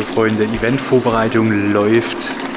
Freunde, Eventvorbereitung läuft.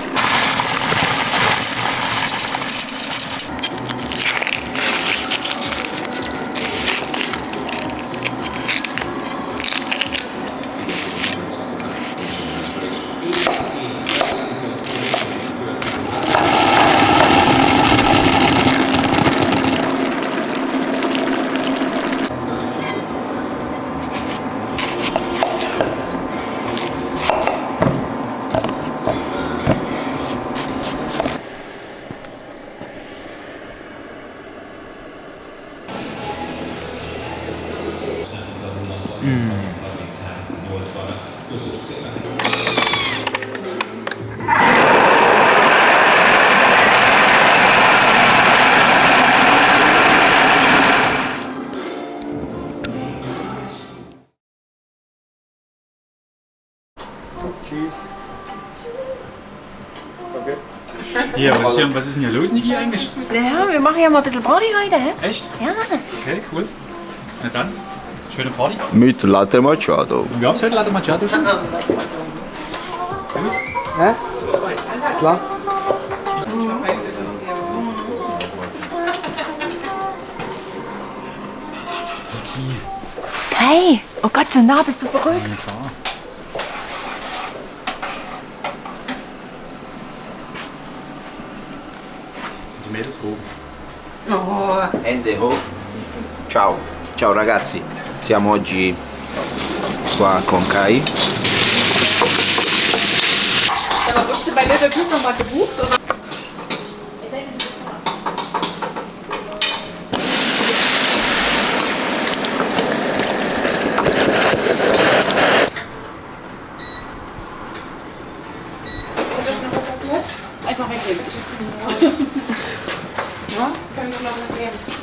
Ja, was ist, hier, was ist denn hier los, Niki, eigentlich? Ja, wir machen ja mal ein bisschen Party heute, hä? Echt? Ja. Okay, cool. Na dann, schöne Party. Mit Latte Macchiato. Und wir haben heute Latte Macchiato schon. Los. Klar. Hey, oh Gott, so nah bist du verrückt. Ja, klar. Die Mädels oben. Hände hoch. Ciao. Ciao ragazzi. Siamo oggi qua con Kai. Aber wurdest du bei Little Plus noch mal gebucht? Oder? Einfach weggeben. Ja, kann ich noch weggeben.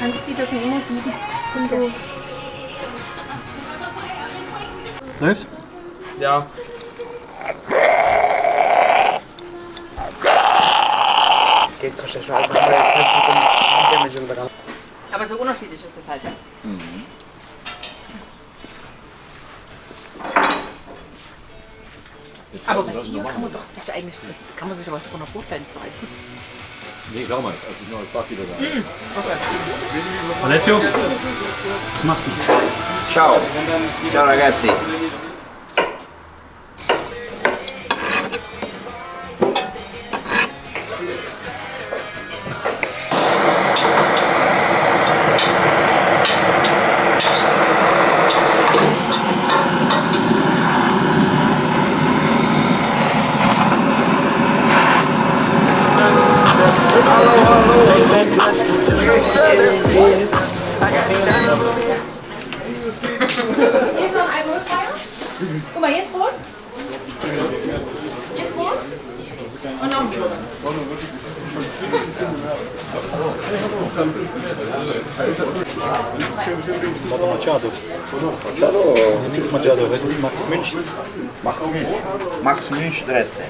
Kannst die das nicht immer suchen. Wenn du Läuft? Ja. Geht, kannst du schon machen, jetzt kannst du den Damage untergehen. Aber so unterschiedlich ist das halt, ja? Aber bei dir kann man doch sich eigentlich, kann man sich was darunter vorstellen, zu halten. Nee, damals, als ich noch als Barkeeper war. Alessio, was machst du? Ciao. Ciao ragazzi. Und noch ein Brot. Latte Macchiato. Nichts Macchiato, heute ist Max Münch. Max Münch. Max Münch Dresden.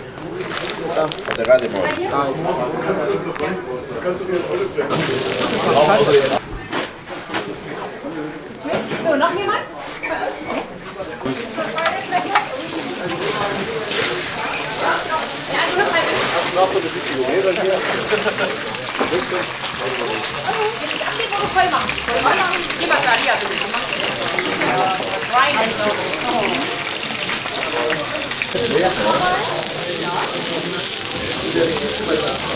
Oder Rademol. So, noch jemand? Grüß. Ja, also noch Zato da bi si uvedan je. Thank.